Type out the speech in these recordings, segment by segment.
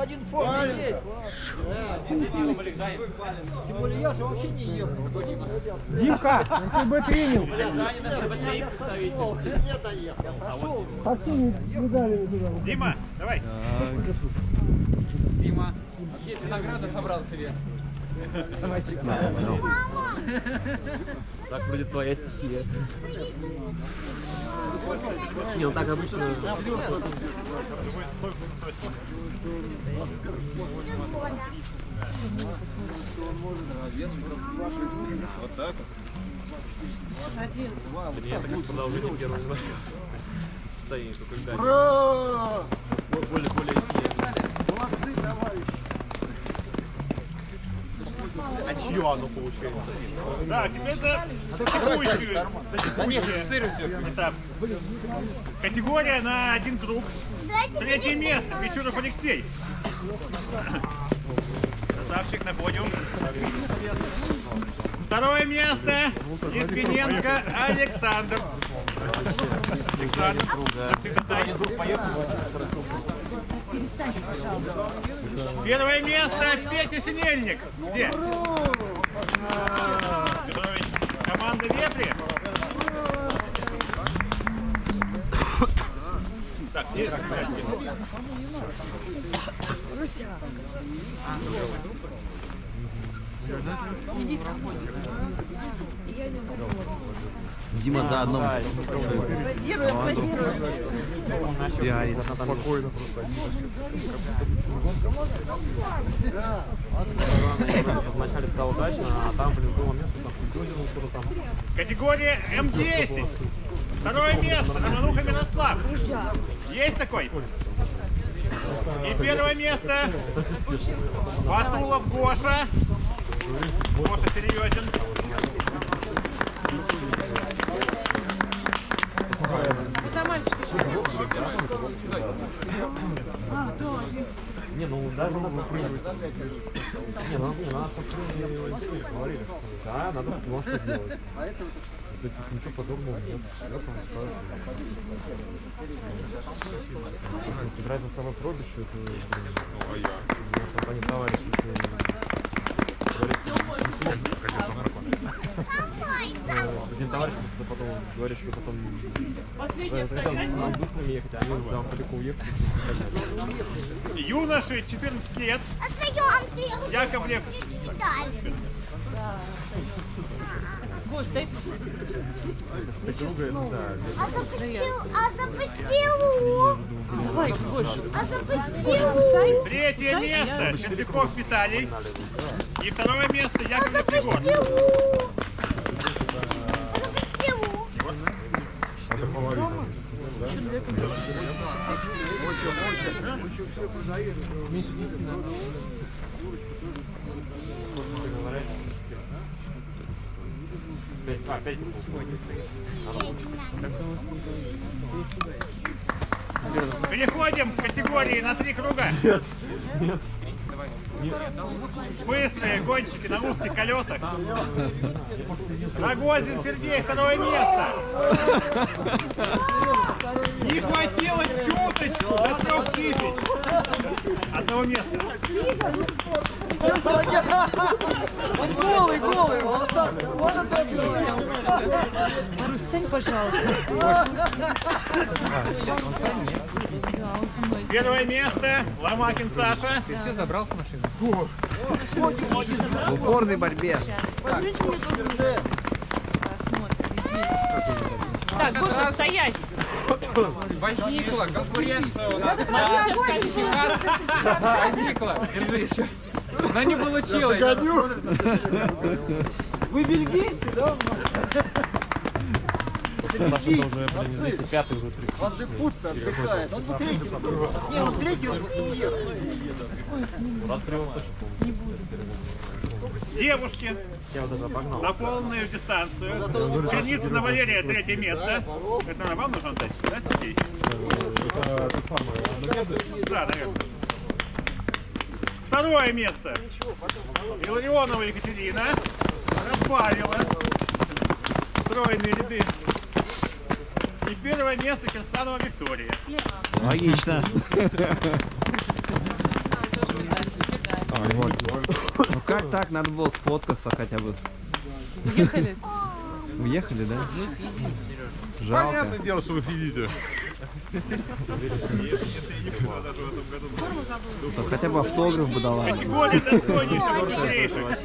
Один фон есть. Тем более я же вообще не ехал. Димка, ты бы принял. Я сошел, не доехал. Я сошел. А ты. Дима, давай. Дима, есть награду собрал себе. Так вроде твоя стихия. Не, ну так обычно. Вот так вот. Это как продолжение первого состояния, только когда Ура! более более Молодцы, товарищи. А чье оно получается? Да, текущую, за текущий этап. Категория на один круг. Третье место. Печуров Алексей. Красавчик на подиум. Второе место. Литвиненко Александр. Александр. Первое место Петя Синельник. Где? Команда Вепри. Так, есть. Дима за одном. Позирует, позирует. Пиарит. Спокойно. Вначале стало удачно, а там, блин, было место, там. Категория М10. Второе место. Романуха Мирослав. Есть такой? И первое место. Батулов Гоша. Гоша серьезен. Не, ну даже надо попробовать. Не, ну не, надо попробовать. Говорили. Да, надо что делать. Да тут ничего подобного нет. Вот он скажет. Собирать собой пробищу, это, Ну, а я? у компания товарищ. Ну, Один товарищ потом говорит, что потом с воздушными ехать, а они там далеко уехали. Юноши 14 лет. Яковлев. Гош, дай. А запустил, а запустил. спайк, А. Третье место. Червяков Виталий. И второе место Яковлев Егор. Запустил. Меньше 10 надо. Пять, а, пять Переходим к категории на три круга. Нет. Быстрые гонщики на узких колесах. Рогозин Сергей, второе место. Не хватило чуточку до трех тысяч. Одного места. Он голый, голый, волосатый. Может, Марусь, стань, пожалуйста. Первое место Ломакин Саша. Ты все забрал с машины? В упорной борьбе. Так, Гоша, стоять. Возникла конкуренция у нас на сертификат. Возникла. Держи еще. Но не получилось. Вы бельгийцы, да? Извините, пятый уже три. Ван де Пут отдыхает. Он был третий. Не, он третий, он уехал. 23 он точно помню. Девушки на полную дистанцию. Креницына Валерия, третье место. Это на вам нужно дать? Да, Сергей? Да, наверное. Второе место. Илларионова Екатерина. Разбавила. Стройные ряды. И первое место Кирсанова Виктория. Логично. Ну как так? Надо было сфоткаться хотя бы. Уехали? Уехали, да? Жалко. Понятное дело, что вы съедите. То хотя бы автограф бы дала. Категория достойнейших быстрейших.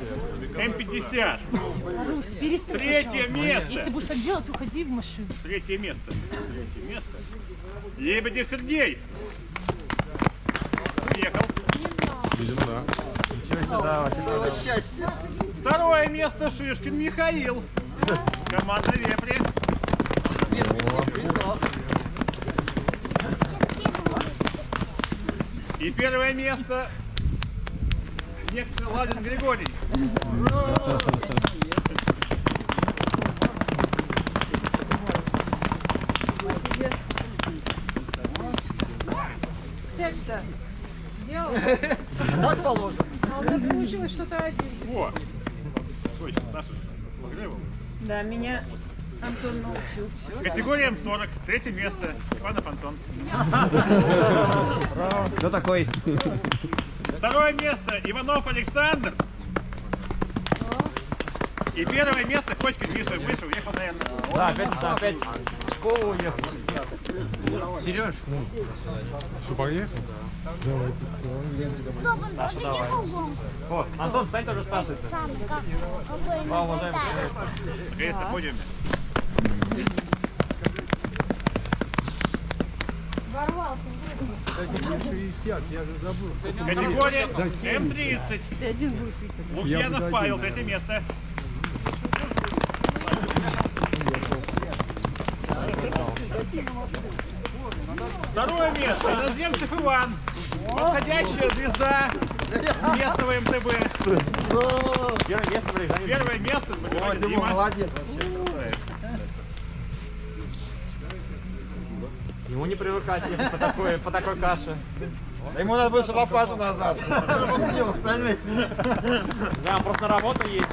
М50. Третье Если место. будешь так делать, уходи в машину. Третье место. Третье место. Лебедев Сергей. Уехал. Видимо, да. Целое счастье. Второе место Шишкин Михаил. Команда Вепри. И первое место некто Ладин Григорий. Так положено. Во. Точно, Саша же Погребов. Да, меня Антон научил. Категория М40. Третье место. Степанов Антон. Кто такой? Второе место Иванов Александр. И первое место Кочкин Миша. Миша уехал, наверное. Да, опять, да, опять в школу уехал. Что, поехал? Стоп, он не кругом. Вот, Антон, стань тоже старший. Сам как Мама, уважаемый Наконец-то на подиуме. Категория М30. Ты один будешь видеть. Лукьянов Павел, третье место. Второе место. Иноземцев Иван. Восходящая звезда местного МТБ. Первое место. Первое место. О, Дима, молодец. Ему не привыкать по такой, по такой каше. Да Ему надо больше лопату назад. Да, он просто на работу ездит.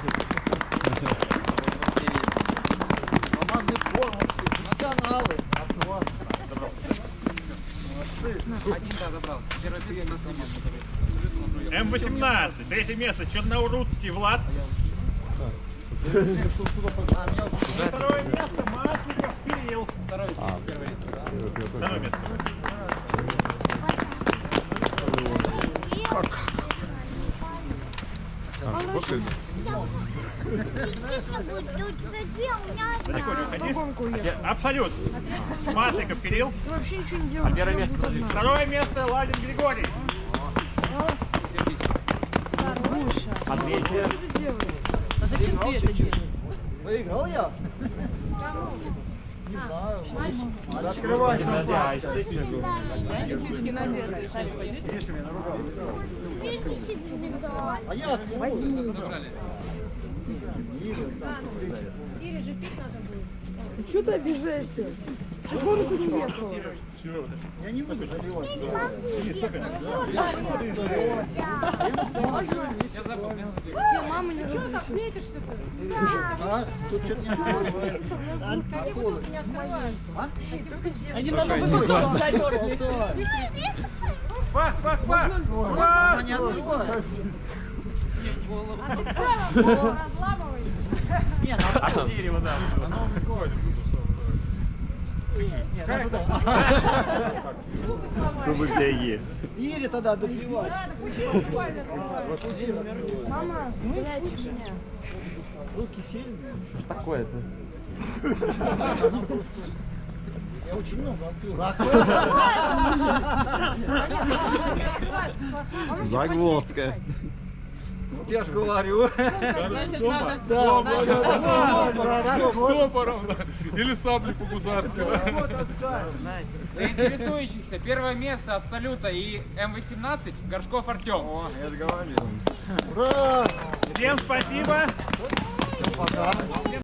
Командный форм, вообще, профессионалы. Антон. М18. Третье место. Черноурудский Влад. Второе место. Масленников Кирилл. Второе Второе место. Тише Абсолют. Масликов Кирилл. Ты вообще ничего не делаешь. Первое место. Второе место Ладин Григорий. А третье? А зачем ты это делаешь? Выиграл я? Не знаю. Открывай. Подожди, а еще Берите себе медаль. А я возьму. Чего ты обижаешься? Какого ты уехал? Я не буду заливать. Ты, мама, не Чего так метишься-то? А? Тут что-то не открывается. Они надо высоко замерзли. Пах, пах, пах. Она не открывается. Не, А дерево, да. не, даже так. Зубы для Е. Ири тогда добивай. Мама. Руки сильные. Что такое-то? Я очень много открыл. Загвоздка. Я же говорю. Значит, надо... Да. Стопором. Или саблей по-гусарски, да. Для интересующихся первое место Абсолюта и М18 Горшков Артем. Ура! Всем спасибо. Пока.